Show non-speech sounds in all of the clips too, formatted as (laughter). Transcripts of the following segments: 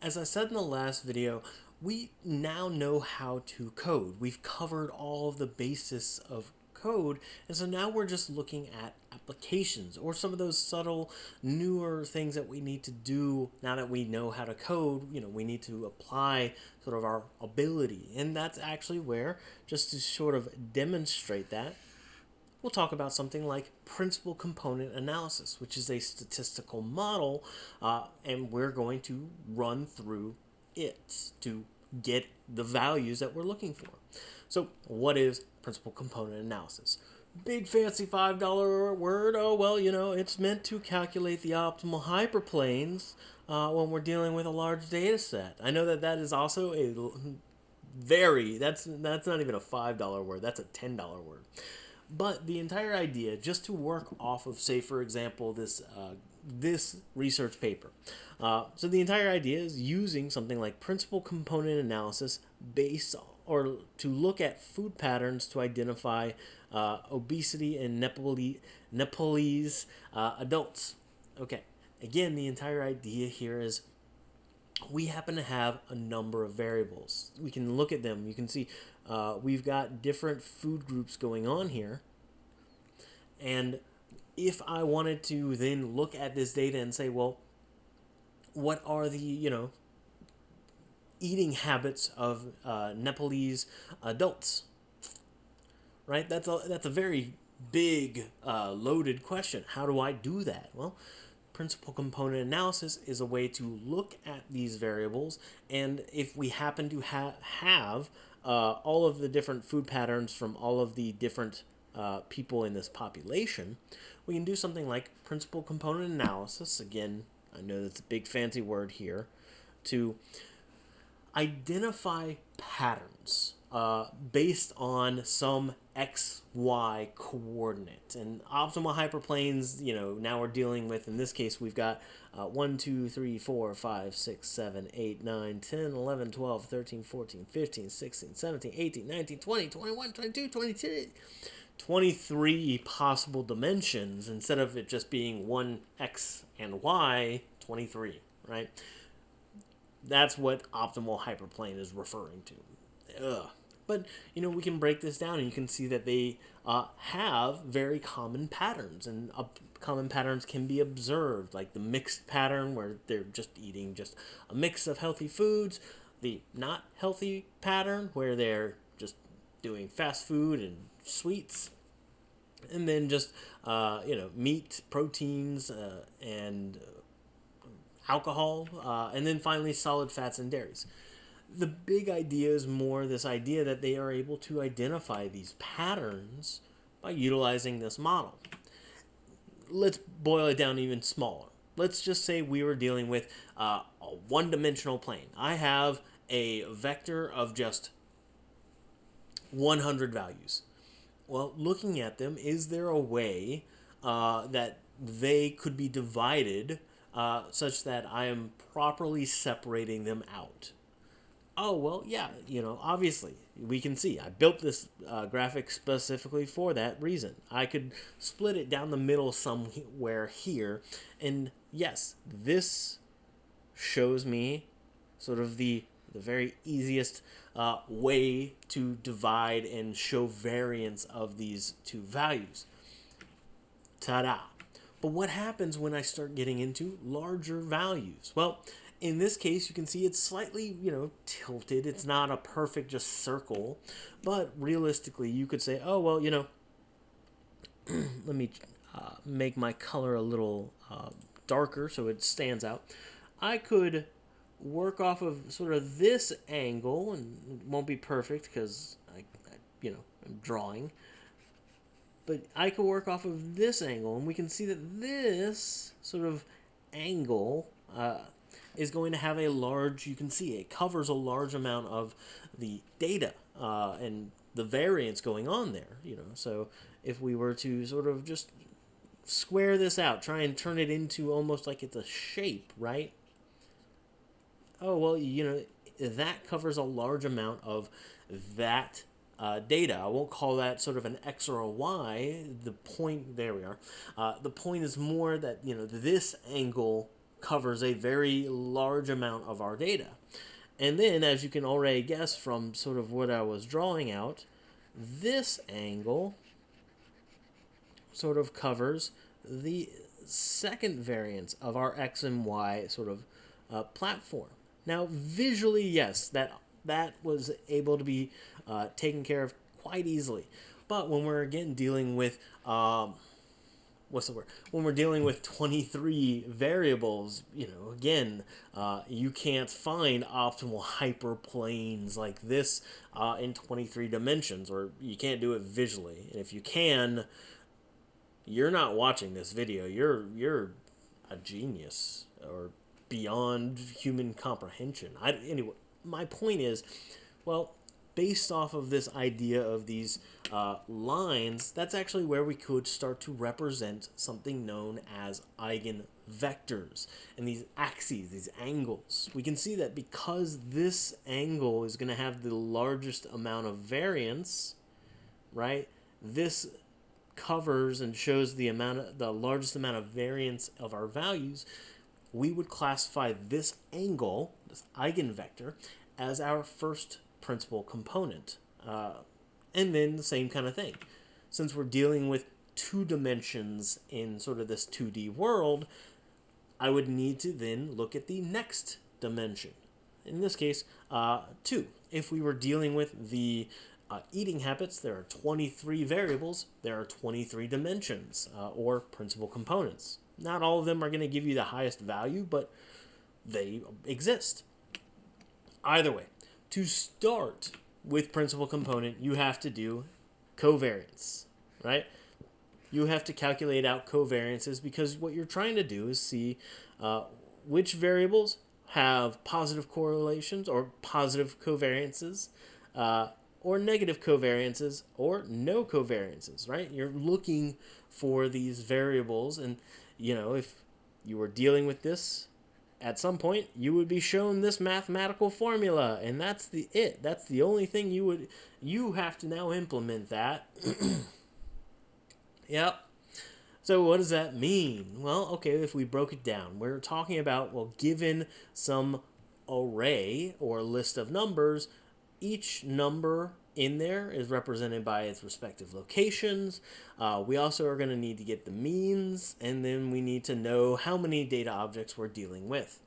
As I said in the last video, we now know how to code. We've covered all of the basis of code, and so now we're just looking at applications or some of those subtle, newer things that we need to do now that we know how to code. You know, we need to apply sort of our ability, and that's actually where, just to sort of demonstrate that, we'll talk about something like principal component analysis, which is a statistical model, uh, and we're going to run through it to get the values that we're looking for. So, what is principal component analysis? Big fancy $5 word. Oh, well, you know, it's meant to calculate the optimal hyperplanes uh, when we're dealing with a large data set. I know that that is also a very, that's, that's not even a $5 word, that's a $10 word. But the entire idea, just to work off of, say, for example, this uh, this research paper. Uh, so the entire idea is using something like principal component analysis based or to look at food patterns to identify uh, obesity in Nepalese, Nepalese uh, adults. Okay, again, the entire idea here is we happen to have a number of variables. We can look at them. You can see uh, we've got different food groups going on here. And if I wanted to then look at this data and say, well, what are the, you know, eating habits of uh, Nepalese adults? Right? That's a, that's a very big, uh, loaded question. How do I do that? Well, principal component analysis is a way to look at these variables and if we happen to ha have uh, all of the different food patterns from all of the different uh, people in this population, we can do something like principal component analysis. Again, I know that's a big fancy word here, to identify patterns uh, based on some xy coordinate. And optimal hyperplanes, you know, now we're dealing with, in this case, we've got uh, 1, 2, 3, 4, 5, 6, 7, 8, 9, 10, 11, 12, 13, 14, 15, 16, 17, 18, 19, 20, 21, 22, 22. 23 possible dimensions instead of it just being one x and y, 23, right? That's what optimal hyperplane is referring to. Ugh. But, you know, we can break this down and you can see that they uh, have very common patterns. And uh, common patterns can be observed, like the mixed pattern where they're just eating just a mix of healthy foods, the not healthy pattern where they're just doing fast food and sweets, and then just, uh, you know, meat, proteins, uh, and alcohol, uh, and then finally solid fats and dairies the big idea is more this idea that they are able to identify these patterns by utilizing this model. Let's boil it down even smaller. Let's just say we were dealing with uh, a one-dimensional plane. I have a vector of just 100 values. Well, looking at them, is there a way uh, that they could be divided uh, such that I am properly separating them out? Oh well yeah you know obviously we can see. I built this uh, graphic specifically for that reason. I could split it down the middle somewhere here and yes this shows me sort of the the very easiest uh, way to divide and show variance of these two values. Ta-da. But what happens when i start getting into larger values? Well in this case, you can see it's slightly, you know, tilted. It's not a perfect just circle, but realistically, you could say, oh, well, you know, (clears throat) let me uh, make my color a little uh, darker so it stands out. I could work off of sort of this angle, and it won't be perfect because I, I, you know, I'm drawing. But I could work off of this angle, and we can see that this sort of angle uh, is going to have a large, you can see it covers a large amount of the data uh, and the variance going on there, you know. So if we were to sort of just square this out, try and turn it into almost like it's a shape, right? Oh, well, you know, that covers a large amount of that uh, data. I won't call that sort of an X or a Y. The point, there we are. Uh, the point is more that, you know, this angle covers a very large amount of our data. And then, as you can already guess from sort of what I was drawing out, this angle sort of covers the second variance of our X and Y sort of uh, platform. Now, visually, yes, that that was able to be uh, taken care of quite easily. But when we're again dealing with um, what's the word? When we're dealing with 23 variables you know again uh, you can't find optimal (laughs) hyperplanes like this uh, in 23 dimensions or you can't do it visually. And if you can you're not watching this video. You're you're a genius or beyond human comprehension. I, anyway my point is well based off of this idea of these uh, lines, that's actually where we could start to represent something known as eigenvectors. And these axes, these angles, we can see that because this angle is going to have the largest amount of variance, right, this covers and shows the amount of, the largest amount of variance of our values, we would classify this angle, this eigenvector, as our first principal component. Uh, and then the same kind of thing. Since we're dealing with two dimensions in sort of this 2D world, I would need to then look at the next dimension. In this case, uh, 2. If we were dealing with the uh, eating habits, there are 23 variables, there are 23 dimensions uh, or principal components. Not all of them are going to give you the highest value, but they exist. Either way, to start with principal component, you have to do covariance, right? You have to calculate out covariances because what you're trying to do is see uh, which variables have positive correlations or positive covariances, uh, or negative covariances, or no covariances, right? You're looking for these variables, and you know if you were dealing with this at some point you would be shown this mathematical formula and that's the it. That's the only thing you would you have to now implement that. (clears throat) Yep. So what does that mean? Well okay if we broke it down we're talking about well given some array or list of numbers each number in there is represented by its respective locations. Uh, we also are going to need to get the means, and then we need to know how many data objects we're dealing with.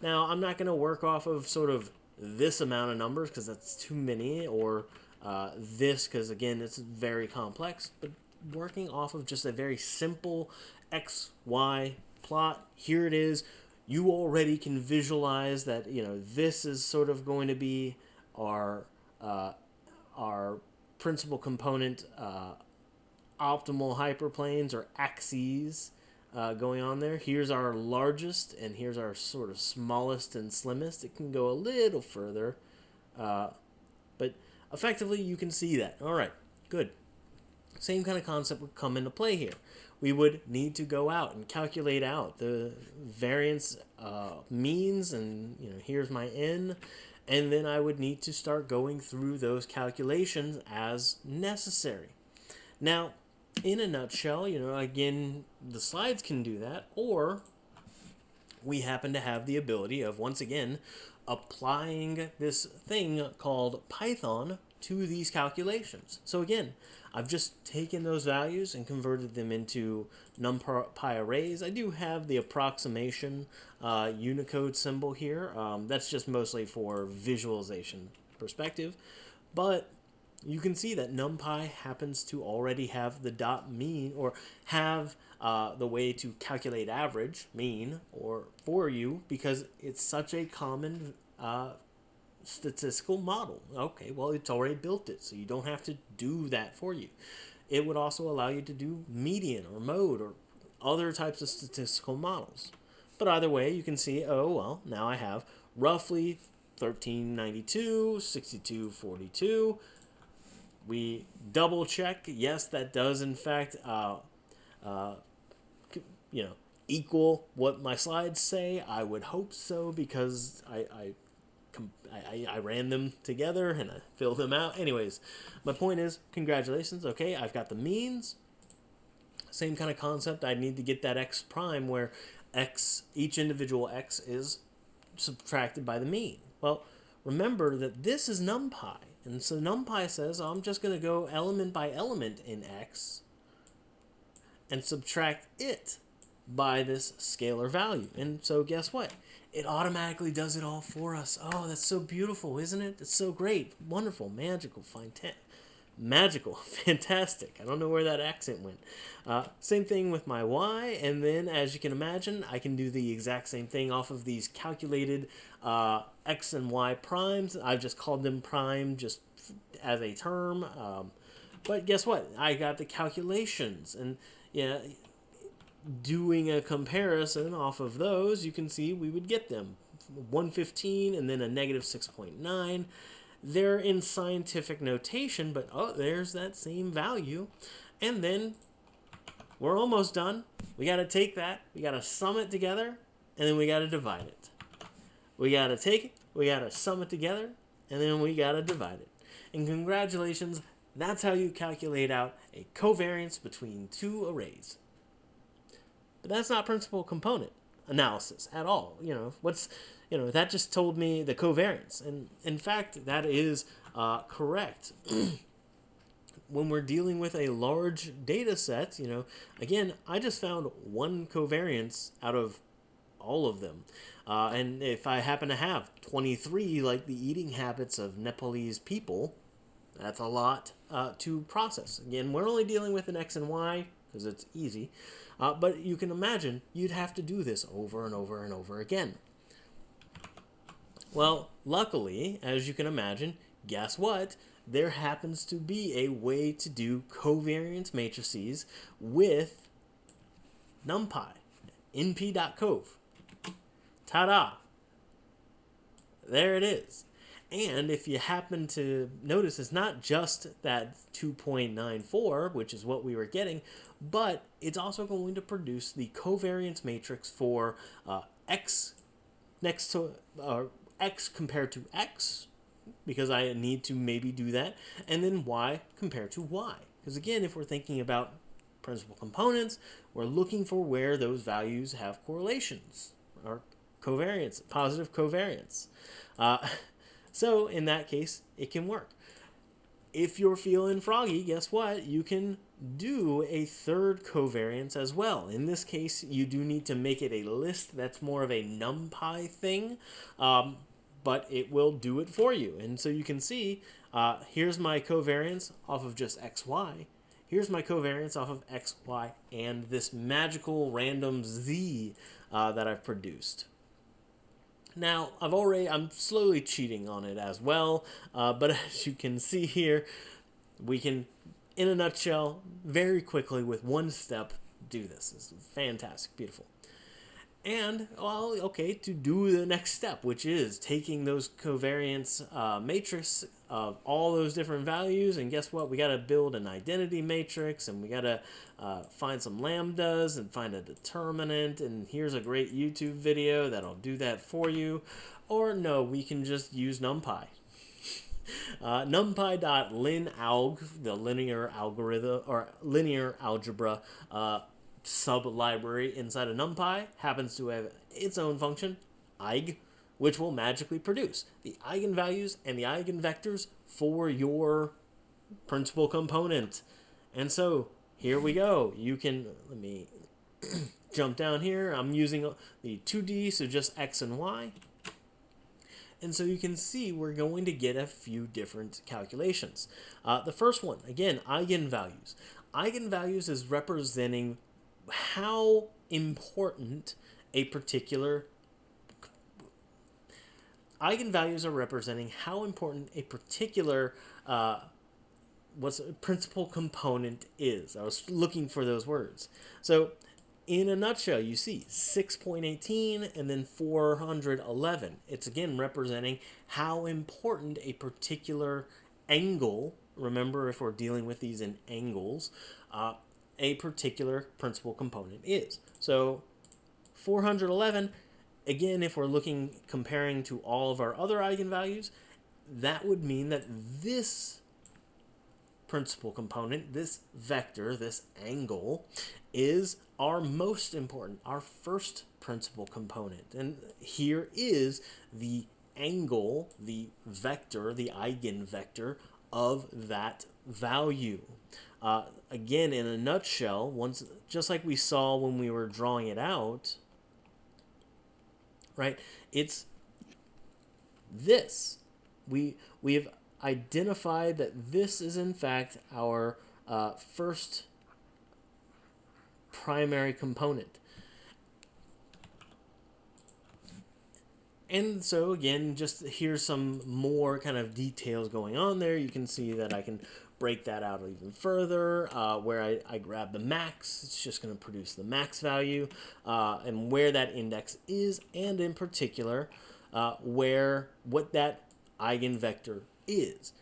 Now, I'm not going to work off of sort of this amount of numbers because that's too many, or uh, this because, again, it's very complex, but working off of just a very simple X, Y plot. Here it is. You already can visualize that, you know, this is sort of going to be our uh, our principal component uh, optimal hyperplanes or axes uh, going on there. Here's our largest, and here's our sort of smallest and slimmest. It can go a little further, uh, but effectively you can see that. All right, good. Same kind of concept would come into play here. We would need to go out and calculate out the variance uh, means, and you know here's my n, and then I would need to start going through those calculations as necessary. Now, in a nutshell, you know, again, the slides can do that, or we happen to have the ability of, once again, applying this thing called Python to these calculations. So again, I've just taken those values and converted them into NumPy arrays. I do have the approximation uh, Unicode symbol here. Um, that's just mostly for visualization perspective. But you can see that NumPy happens to already have the dot mean or have uh, the way to calculate average mean or for you because it's such a common uh, statistical model. Okay, well, it's already built it, so you don't have to do that for you. It would also allow you to do median or mode or other types of statistical models. But either way, you can see, oh, well, now I have roughly 1392, 6242. We double check. Yes, that does, in fact, uh, uh, you know, equal what my slides say. I would hope so because I, I I, I, ran them together and I filled them out. Anyways, my point is, congratulations. Okay, I've got the means. Same kind of concept. I need to get that x prime where x, each individual x is subtracted by the mean. Well, remember that this is NumPy. And so NumPy says, I'm just going to go element by element in x and subtract it by this scalar value. And so guess what? It automatically does it all for us. Oh, that's so beautiful, isn't it? It's so great, wonderful, magical, fantastic. Magical, (laughs) fantastic. I don't know where that accent went. Uh, same thing with my y, and then as you can imagine, I can do the exact same thing off of these calculated uh, x and y primes. I've just called them prime just as a term. Um, but guess what? I got the calculations, and yeah, doing a comparison off of those, you can see we would get them 115 and then a negative 6.9. They're in scientific notation, but oh, there's that same value. And then we're almost done. We got to take that, we got to sum it together, and then we got to divide it. We got to take it, we got to sum it together, and then we got to divide it. And congratulations, that's how you calculate out a covariance between two arrays. But that's not principal component analysis at all. You know, what's, you know, that just told me the covariance. And in fact, that is uh, correct. (clears throat) when we're dealing with a large data set, you know, again, I just found one covariance out of all of them. Uh, and if I happen to have 23, like the eating habits of Nepalese people, that's a lot uh, to process. Again, we're only dealing with an X and Y because it's easy. Uh, but you can imagine you'd have to do this over and over and over again. Well, luckily, as you can imagine, guess what? There happens to be a way to do covariance matrices with NumPy, np.cov. Ta-da! There it is. And if you happen to notice, it's not just that 2.94, which is what we were getting, but it's also going to produce the covariance matrix for uh, x next to uh, x compared to x, because I need to maybe do that, and then y compared to y. Because again, if we're thinking about principal components, we're looking for where those values have correlations, or covariance, positive covariance. Uh, (laughs) so in that case, it can work. If you're feeling froggy, guess what? You can do a third covariance as well. In this case, you do need to make it a list. That's more of a NumPy thing, um, but it will do it for you. And so you can see, uh, here's my covariance off of just XY. Here's my covariance off of XY and this magical random Z uh, that I've produced. Now, I've already, I'm slowly cheating on it as well, uh, but (laughs) as you can see here, we can, in a nutshell, very quickly with one step, do this. It's fantastic, beautiful. And, well, okay, to do the next step, which is taking those covariance uh, matrix of all those different values, and guess what? We got to build an identity matrix, and we got to uh, find some lambdas and find a determinant, and here's a great YouTube video that'll do that for you. Or no, we can just use NumPy. Uh, NumPy.linalg, the linear algorithm or linear algebra uh, sub-library inside of NumPy happens to have its own function, eig, which will magically produce the eigenvalues and the eigenvectors for your principal component. And so here we go. You can, let me (clears throat) jump down here. I'm using the 2D, so just X and Y. And so you can see we're going to get a few different calculations. Uh, the first one, again, eigenvalues. Eigenvalues is representing how important a particular eigenvalues are representing how important a particular uh, what's a principal component is. I was looking for those words. So in a nutshell, you see 6.18 and then 411. It's again representing how important a particular angle, remember if we're dealing with these in angles, uh, a particular principal component is. So 411, again, if we're looking, comparing to all of our other eigenvalues, that would mean that this principal component, this vector, this angle, is our most important, our first principal component. And here is the angle, the vector, the eigenvector of that value. Uh, again, in a nutshell, once just like we saw when we were drawing it out, right? It's this. We we have identified that this is in fact our uh, first primary component. And so again, just here's some more kind of details going on there. You can see that I can break that out even further, uh, where I, I grab the max, it's just going to produce the max value, uh, and where that index is, and in particular, uh, where what that eigenvector is.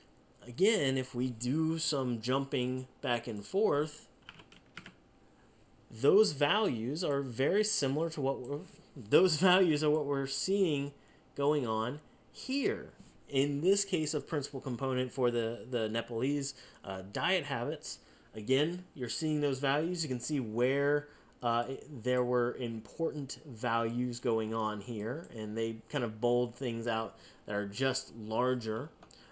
Again, if we do some jumping back and forth, those values are very similar to what those (laughs) values are what we're seeing going on here in this case of principal component for the, the Nepalese uh, diet habits, again, you're seeing those values. You can see where uh, there were important values going on here, and they kind of bold things out that are just larger.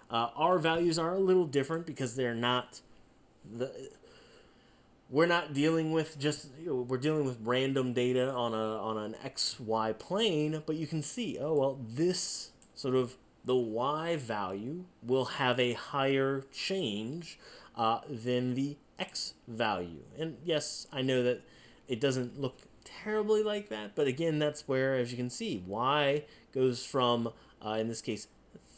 Uh, our values are a little different because they're not the we're not dealing with just you know, we're dealing with random data on a on an xy plane but you can see oh well this sort of the y value will have a higher change uh, than the x value. And yes, I know that it doesn't look terribly like that, but again, that's where, as you can see, y goes from, uh, in this case,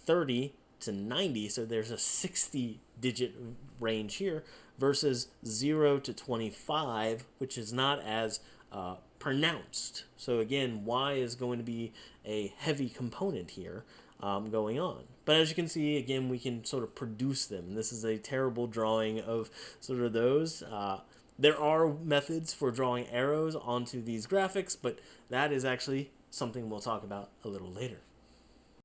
30 to 90, so there's a 60 digit range here, versus 0 to 25, which is not as uh, pronounced. So again, y is going to be a heavy component here um, going on. But as you can see, again, we can sort of produce them. This is a terrible drawing of sort of those. Uh, there are methods for drawing arrows onto these graphics, but that is actually something we'll talk about a little later.